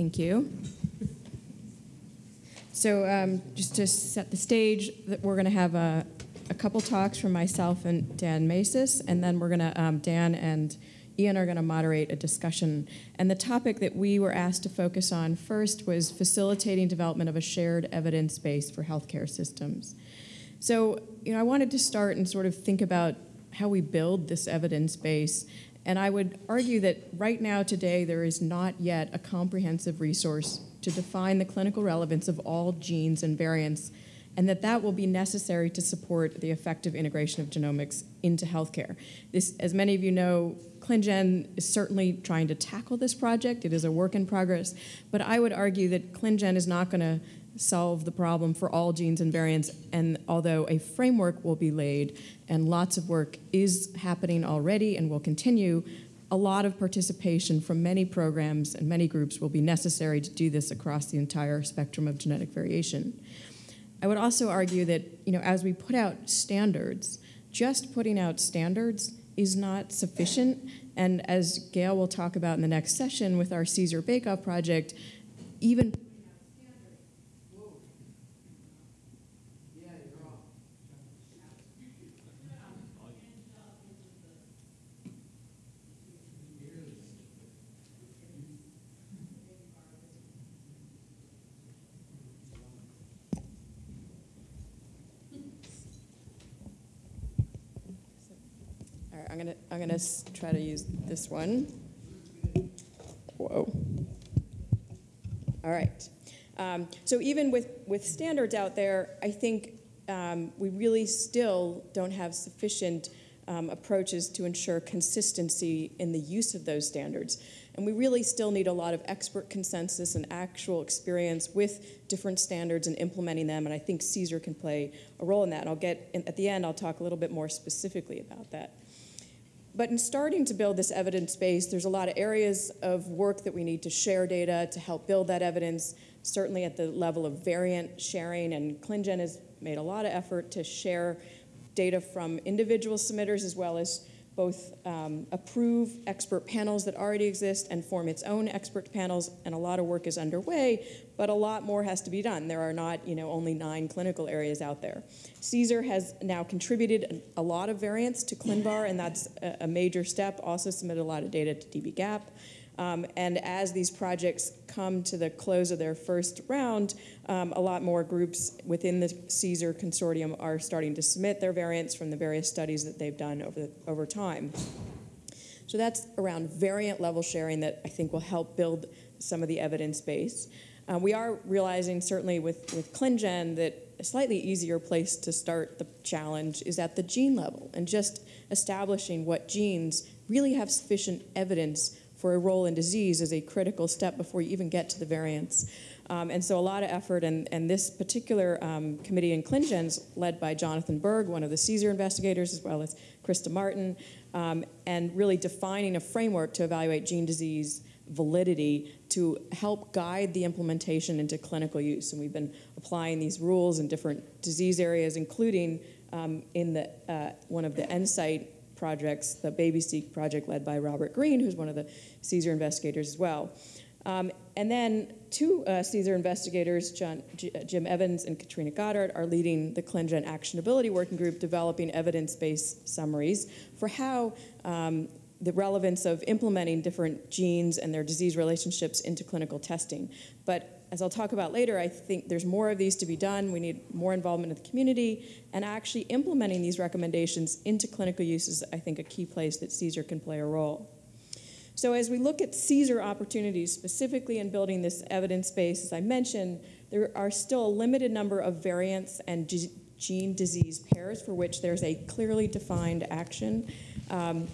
Thank you. So um, just to set the stage, that we're going to have a, a couple talks from myself and Dan Masys, and then we're going to, um, Dan and Ian are going to moderate a discussion. And the topic that we were asked to focus on first was facilitating development of a shared evidence base for healthcare systems. So, you know, I wanted to start and sort of think about how we build this evidence base. And I would argue that right now, today, there is not yet a comprehensive resource to define the clinical relevance of all genes and variants, and that that will be necessary to support the effective integration of genomics into healthcare. This, as many of you know, ClinGen is certainly trying to tackle this project. It is a work in progress, but I would argue that ClinGen is not going to solve the problem for all genes and variants. And although a framework will be laid and lots of work is happening already and will continue, a lot of participation from many programs and many groups will be necessary to do this across the entire spectrum of genetic variation. I would also argue that, you know, as we put out standards, just putting out standards is not sufficient. And as Gail will talk about in the next session with our CSER Bake-Off project, even I'm gonna I'm gonna try to use this one. Whoa. All right. Um, so even with with standards out there, I think um, we really still don't have sufficient um, approaches to ensure consistency in the use of those standards. And we really still need a lot of expert consensus and actual experience with different standards and implementing them. And I think CSER can play a role in that. And I'll get, at the end, I'll talk a little bit more specifically about that. But in starting to build this evidence base, there's a lot of areas of work that we need to share data to help build that evidence, certainly at the level of variant sharing, and ClinGen has made a lot of effort to share data from individual submitters as well as both um, approve expert panels that already exist and form its own expert panels, and a lot of work is underway, but a lot more has to be done. There are not, you know, only nine clinical areas out there. CSER has now contributed a lot of variants to ClinVar, and that's a major step. Also submitted a lot of data to dbGaP. Um, and as these projects come to the close of their first round, um, a lot more groups within the CSER consortium are starting to submit their variants from the various studies that they've done over, the, over time. So that's around variant level sharing that I think will help build some of the evidence base. Uh, we are realizing, certainly with, with ClinGen, that a slightly easier place to start the challenge is at the gene level and just establishing what genes really have sufficient evidence for a role in disease is a critical step before you even get to the variants. Um, and so a lot of effort, and, and this particular um, committee in ClinGen's led by Jonathan Berg, one of the CSER investigators, as well as Christa Martin, um, and really defining a framework to evaluate gene disease validity to help guide the implementation into clinical use. And we've been applying these rules in different disease areas, including um, in the, uh, one of the NSIGHT projects, the BabySeq project led by Robert Green, who's one of the CSER investigators as well. Um, and then two uh, CSER investigators, John, G Jim Evans and Katrina Goddard, are leading the ClinGen Actionability Working Group developing evidence-based summaries for how um, the relevance of implementing different genes and their disease relationships into clinical testing. But as I'll talk about later, I think there's more of these to be done. We need more involvement of the community, and actually implementing these recommendations into clinical use is, I think, a key place that CSER can play a role. So as we look at CSER opportunities, specifically in building this evidence base, as I mentioned, there are still a limited number of variants and gene disease pairs for which there's a clearly defined action um,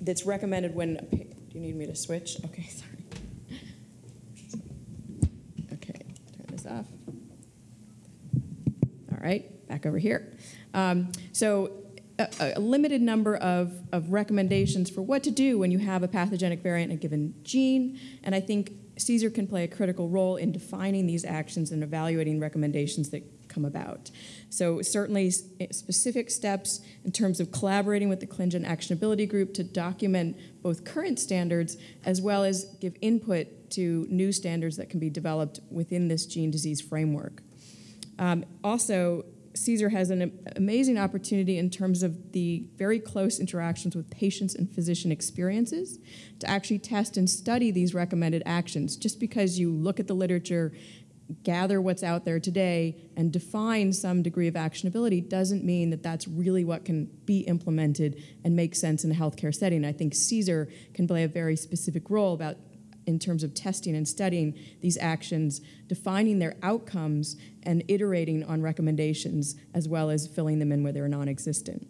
that's recommended when, do you need me to switch? Okay, sorry. Okay, turn this off. All right, back over here. Um, so a, a, limited number of, of recommendations for what to do when you have a pathogenic variant in a given gene, and I think CSER can play a critical role in defining these actions and evaluating recommendations that come about. So certainly eh, specific steps in terms of collaborating with the ClinGen Actionability Group to document both current standards as well as give input to new standards that can be developed within this gene disease framework. Um, also, CSER has an amazing opportunity in terms of the very close interactions with patients and physician experiences to actually test and study these recommended actions. Just because you look at the literature, gather what's out there today, and define some degree of actionability doesn't mean that that's really what can be implemented and make sense in a healthcare setting. I think CSER can play a very specific role about in terms of testing and studying these actions, defining their outcomes, and iterating on recommendations, as well as filling them in where they're non existent.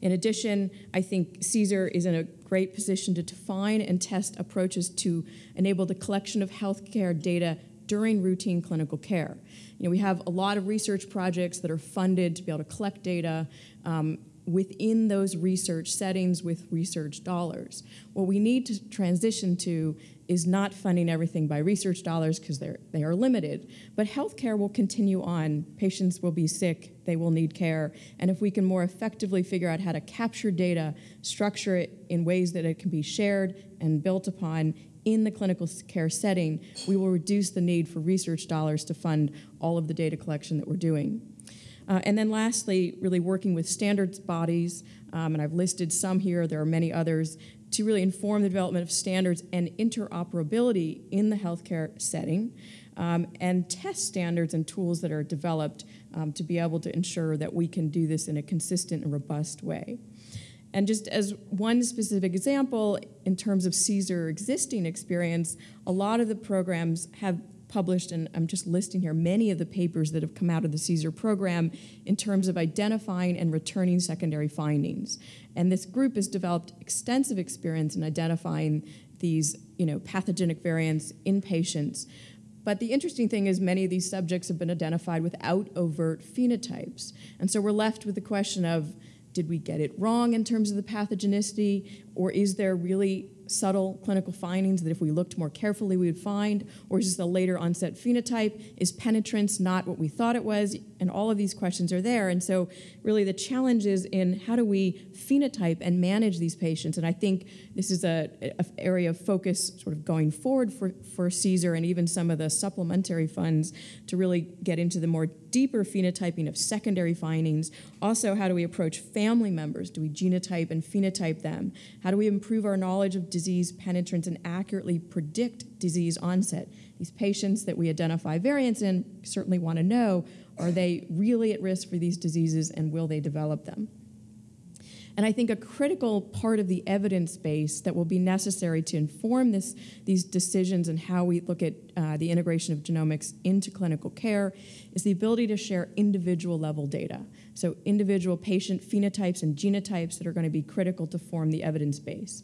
In addition, I think CSER is in a great position to define and test approaches to enable the collection of healthcare data during routine clinical care. You know, we have a lot of research projects that are funded to be able to collect data. Um, within those research settings with research dollars. What we need to transition to is not funding everything by research dollars because they are limited. But healthcare will continue on. Patients will be sick, they will need care. And if we can more effectively figure out how to capture data, structure it in ways that it can be shared and built upon in the clinical care setting, we will reduce the need for research dollars to fund all of the data collection that we're doing. Uh, and then lastly, really working with standards bodies, um, and I've listed some here, there are many others, to really inform the development of standards and interoperability in the healthcare setting, um, and test standards and tools that are developed um, to be able to ensure that we can do this in a consistent and robust way. And just as one specific example, in terms of CSER existing experience, a lot of the programs have published, and I'm just listing here many of the papers that have come out of the CSER program in terms of identifying and returning secondary findings. And this group has developed extensive experience in identifying these you know, pathogenic variants in patients. But the interesting thing is, many of these subjects have been identified without overt phenotypes. And so we're left with the question of did we get it wrong in terms of the pathogenicity, or is there really subtle clinical findings that if we looked more carefully we would find? Or is this a later onset phenotype? Is penetrance not what we thought it was? And all of these questions are there. And so, really, the challenge is in how do we phenotype and manage these patients? And I think this is a, a area of focus sort of going forward for, for CSER and even some of the supplementary funds to really get into the more deeper phenotyping of secondary findings. Also, how do we approach family members? Do we genotype and phenotype them? How do we improve our knowledge of disease penetrance and accurately predict disease onset? These patients that we identify variants in certainly want to know are they really at risk for these diseases and will they develop them? And I think a critical part of the evidence base that will be necessary to inform this, these decisions and how we look at uh, the integration of genomics into clinical care is the ability to share individual level data. So, individual patient phenotypes and genotypes that are going to be critical to form the evidence base.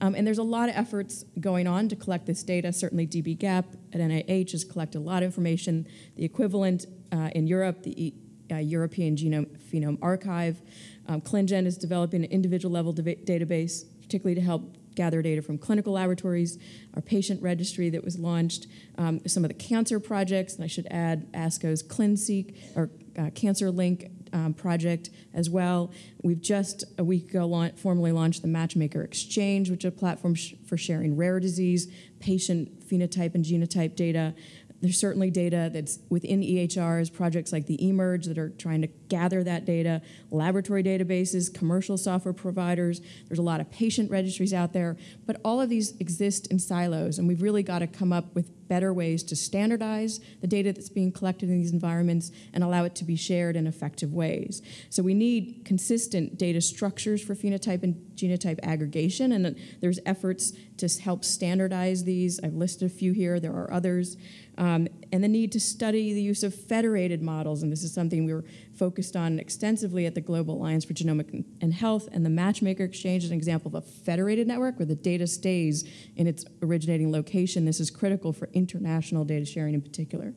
Um, and there's a lot of efforts going on to collect this data. Certainly, dbGaP at NIH has collected a lot of information. The equivalent uh, in Europe, the uh, European Genome Phenome Archive, um, ClinGen is developing an individual level database, particularly to help gather data from clinical laboratories, our patient registry that was launched, um, some of the cancer projects, and I should add ASCO's ClinSeq or uh, CancerLinQ um, project as well. We've just a week ago la- formally launched the Matchmaker Exchange, which is a platform sh- for sharing rare disease, patient phenotype, and genotype data. There's certainly data that's within EHRs, projects like the eMERGE that are trying to gather that data, laboratory databases, commercial software providers. There's a lot of patient registries out there, but all of these exist in silos, and we've really got to come up with better ways to standardize the data that's being collected in these environments and allow it to be shared in effective ways. So we need consistent data structures for phenotype and genotype aggregation, and there's efforts to help standardize these. I've listed a few here, there are others. Um, and the need to study the use of federated models, and this is something we were focused on extensively at the Global Alliance for Genomic and Health, and the Matchmaker Exchange is an example of a federated network where the data stays in its originating location. This is critical for international data sharing in particular.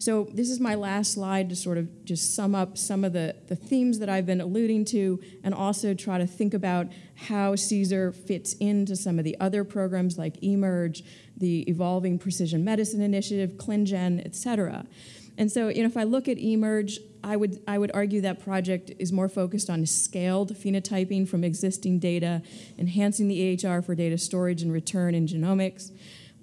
So this is my last slide to sort of just sum up some of the, the themes that I've been alluding to and also try to think about how CSER fits into some of the other programs like eMERGE, the Evolving Precision Medicine Initiative, ClinGen, et cetera. And so, you know, if I look at eMERGE, I would I would argue that project is more focused on scaled phenotyping from existing data, enhancing the EHR for data storage and return in genomics.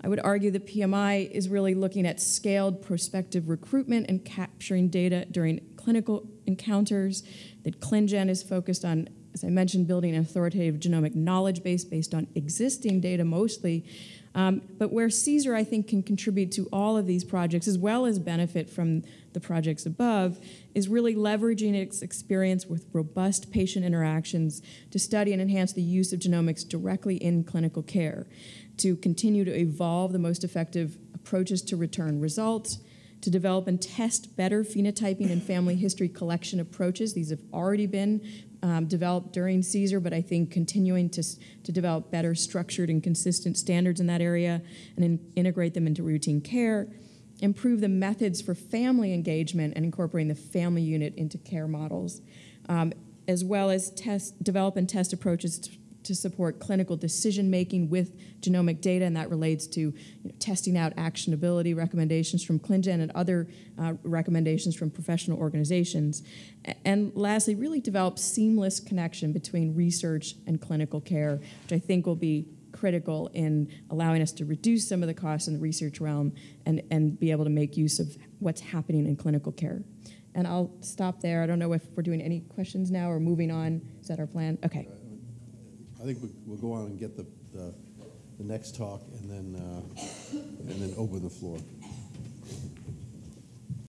I would argue that PMI is really looking at scaled prospective recruitment and capturing data during clinical encounters. That ClinGen is focused on, as I mentioned, building an authoritative genomic knowledge base based on existing data mostly. Um, but where CSER, I think, can contribute to all of these projects, as well as benefit from the projects above, is really leveraging its experience with robust patient interactions to study and enhance the use of genomics directly in clinical care, to continue to evolve the most effective approaches to return results, to develop and test better phenotyping and family history collection approaches. These have already been um, developed during CSER, but I think continuing to, to develop better structured and consistent standards in that area and in, integrate them into routine care, improve the methods for family engagement and incorporating the family unit into care models, um, as well as test, develop and test approaches to support clinical decision making with genomic data, and that relates to you know, testing out actionability recommendations from ClinGen and other uh, recommendations from professional organizations. And lastly, really develop seamless connection between research and clinical care, which I think will be critical in allowing us to reduce some of the costs in the research realm and, and be able to make use of what's happening in clinical care. And I'll stop there. I don't know if we're doing any questions now or moving on. Is that our plan? Okay. I think we- we'll go on and get the, the, the next talk and then, uh, and then open the floor.